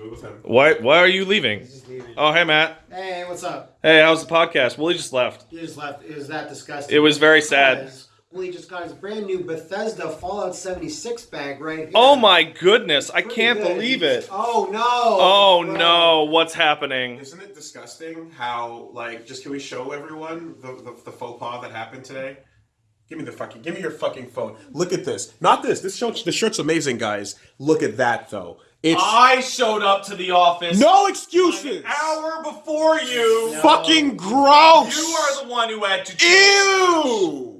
Do it with him. Why? Why are you leaving? He's just leaving. Oh, hey Matt. Hey, what's up? Hey, how's the podcast? Willie just left. You just left. It was that disgusting. It was very sad. Because Willie just got his brand new Bethesda Fallout 76 bag right here. Oh my goodness! I Pretty can't good. believe it. Oh no. Oh Bro. no! What's happening? Isn't it disgusting how like just can we show everyone the, the, the faux pas that happened today? Give me the fucking give me your fucking phone. Look at this. Not this. This shirt the shirt's amazing, guys. Look at that though. It's I showed up to the office no excuses. an hour before you. Fucking gross. You are the one who had to. Ew.